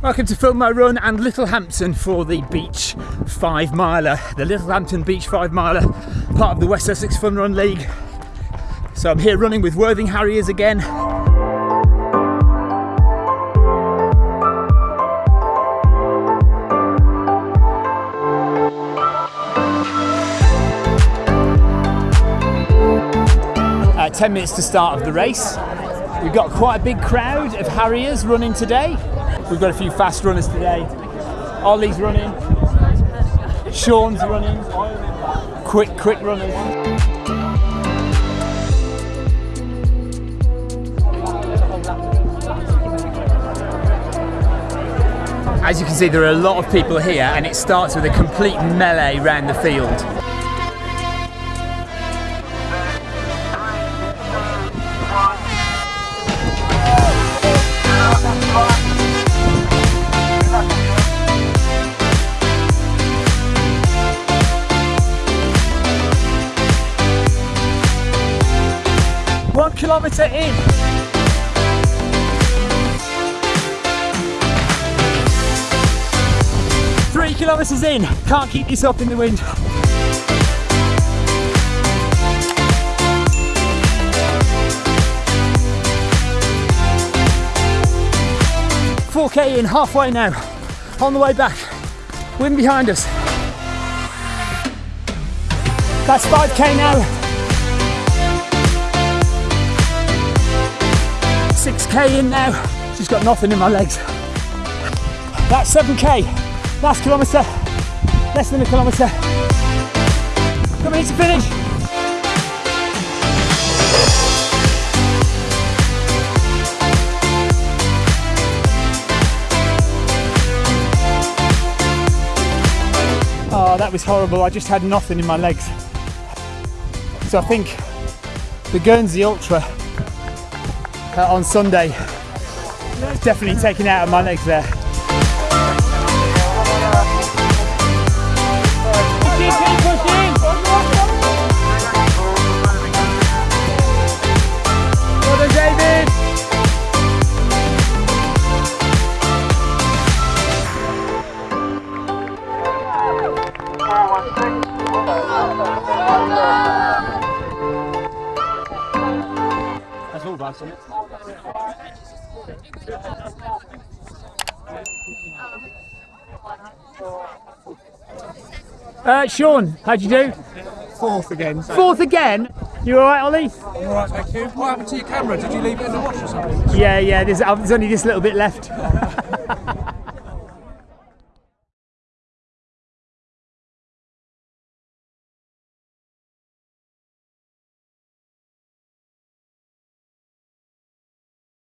Welcome to film my run and Littlehampton for the beach five miler, the Littlehampton Beach five miler, part of the West Sussex Fun Run League. So I'm here running with Worthing Harriers again. Uh, 10 minutes to start of the race. We've got quite a big crowd of Harriers running today. We've got a few fast runners today. Ollie's running. Sean's running. Quick, quick runners. As you can see, there are a lot of people here, and it starts with a complete melee round the field. Kilometre in. Three kilometres in. Can't keep up in the wind. Four K in, halfway now. On the way back. Wind behind us. That's 5k now. 6k in now. Just got nothing in my legs. That's 7k. Last kilometre. Less than a kilometre. Coming to finish. Oh, that was horrible. I just had nothing in my legs. So I think the Guernsey Ultra Uh, on Sunday is definitely taken out of my legs there. That's all it? Uh, Sean, how'd you do? Fourth again. So. Fourth again. You all right, Ollie? All right, thank you. What happened to your camera? Did you leave it in the wash or something? Yeah, yeah. There's, uh, there's only this little bit left.